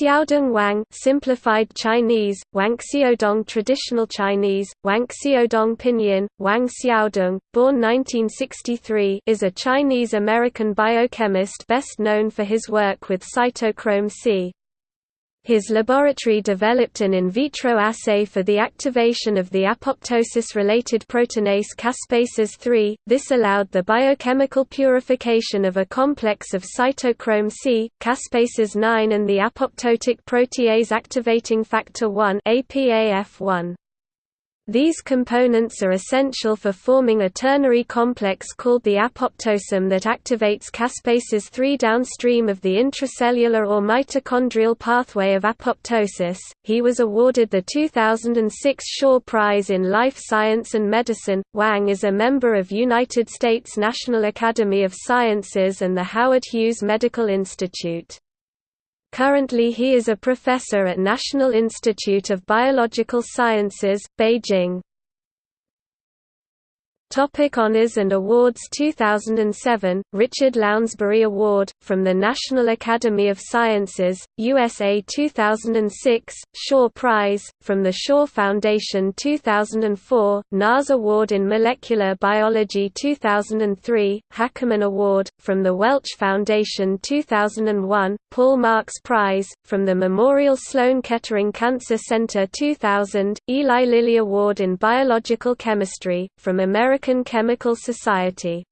Xiaodong Wang simplified Chinese, Wang Xiaodong traditional Chinese, Wang Xiaodong pinyin, Wang Xiaodong, born 1963 is a Chinese-American biochemist best known for his work with cytochrome C. His laboratory developed an in vitro assay for the activation of the apoptosis-related proteinase caspases 3. This allowed the biochemical purification of a complex of cytochrome C, caspases 9 and the apoptotic protease activating factor 1 APAF1. These components are essential for forming a ternary complex called the apoptosome that activates caspases 3 downstream of the intracellular or mitochondrial pathway of apoptosis. He was awarded the 2006 Shaw Prize in Life Science and Medicine. Wang is a member of United States National Academy of Sciences and the Howard Hughes Medical Institute. Currently he is a professor at National Institute of Biological Sciences, Beijing. Topic honors and awards 2007, Richard Lounsbury Award, from the National Academy of Sciences, USA 2006, Shaw Prize, from the Shaw Foundation 2004, NAS Award in Molecular Biology 2003, Hackerman Award, from the Welch Foundation 2001, Paul Marks Prize, from the Memorial Sloan Kettering Cancer Center 2000, Eli Lilly Award in Biological Chemistry, from American American Chemical Society